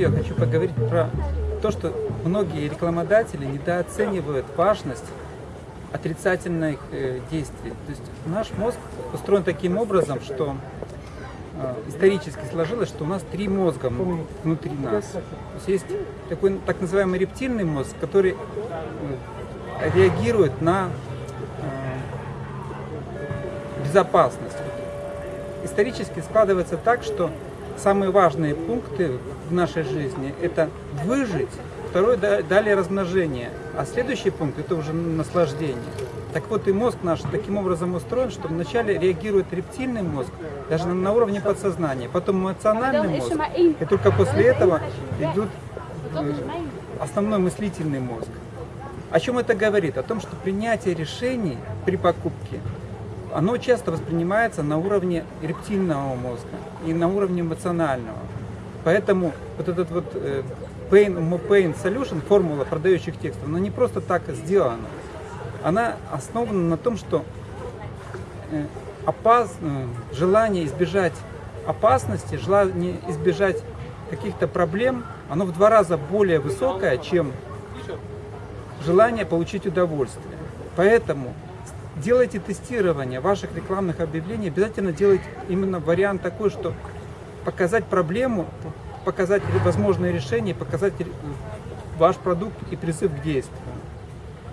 видео хочу поговорить про то, что многие рекламодатели недооценивают важность отрицательных э, действий. То есть наш мозг устроен таким образом, что э, исторически сложилось, что у нас три мозга внутри нас. То есть есть такой так называемый рептильный мозг, который э, реагирует на безопасность. Исторически складывается так, что самые важные пункты в нашей жизни – это выжить, второй – далее размножение, а следующий пункт – это уже наслаждение. Так вот и мозг наш таким образом устроен, что вначале реагирует рептильный мозг, даже на уровне подсознания, потом эмоциональный мозг, и только после этого идет э, основной мыслительный мозг. О чем это говорит? О том, что принятие решений при покупке оно часто воспринимается на уровне рептильного мозга и на уровне эмоционального. Поэтому вот этот вот э, Pain, Pain Solution, формула продающих текстов, она не просто так сделана. Она основана на том, что э, опас, э, желание избежать опасности, желание избежать каких-то проблем, оно в два раза более высокое, чем желание получить удовольствие. Поэтому делайте тестирование ваших рекламных объявлений, обязательно делайте именно вариант такой, что показать проблему, показать возможные решения, показать ваш продукт и призыв к действию.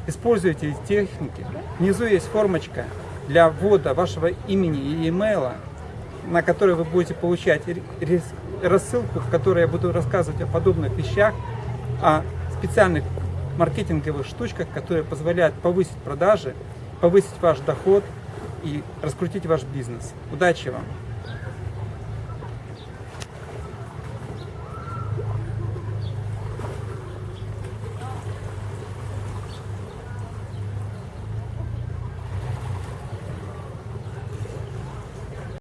Используйте техники. Внизу есть формочка для ввода вашего имени и имейла, на которой вы будете получать рассылку, в которой я буду рассказывать о подобных вещах, о специальных маркетинговых штучках, которые позволяют повысить продажи, повысить ваш доход и раскрутить ваш бизнес. Удачи вам!